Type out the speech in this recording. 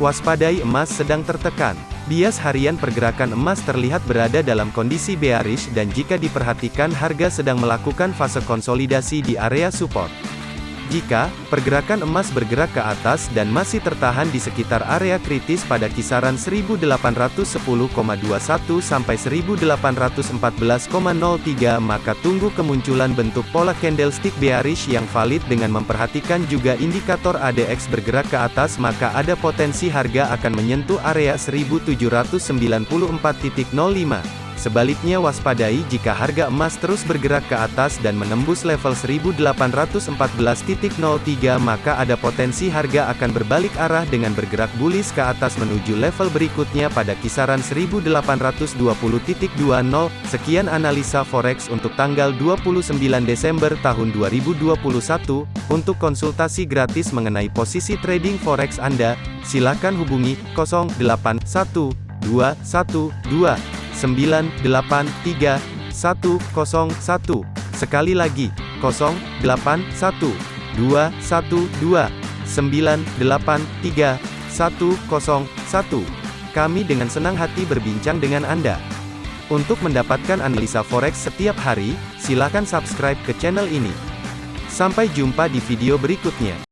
Waspadai emas sedang tertekan. Bias harian pergerakan emas terlihat berada dalam kondisi bearish dan jika diperhatikan harga sedang melakukan fase konsolidasi di area support. Jika pergerakan emas bergerak ke atas dan masih tertahan di sekitar area kritis pada kisaran 1810,21 sampai 1814,03 maka tunggu kemunculan bentuk pola candlestick bearish yang valid dengan memperhatikan juga indikator ADX bergerak ke atas maka ada potensi harga akan menyentuh area 1794.05. Sebaliknya waspadai jika harga emas terus bergerak ke atas dan menembus level 1814.03 maka ada potensi harga akan berbalik arah dengan bergerak bullish ke atas menuju level berikutnya pada kisaran 1820.20. Sekian analisa forex untuk tanggal 29 Desember tahun 2021. Untuk konsultasi gratis mengenai posisi trading forex Anda, silakan hubungi 081212 983 101. Sekali lagi, 081 212 983 101. Kami dengan senang hati berbincang dengan Anda. Untuk mendapatkan analisa forex setiap hari, silakan subscribe ke channel ini. Sampai jumpa di video berikutnya.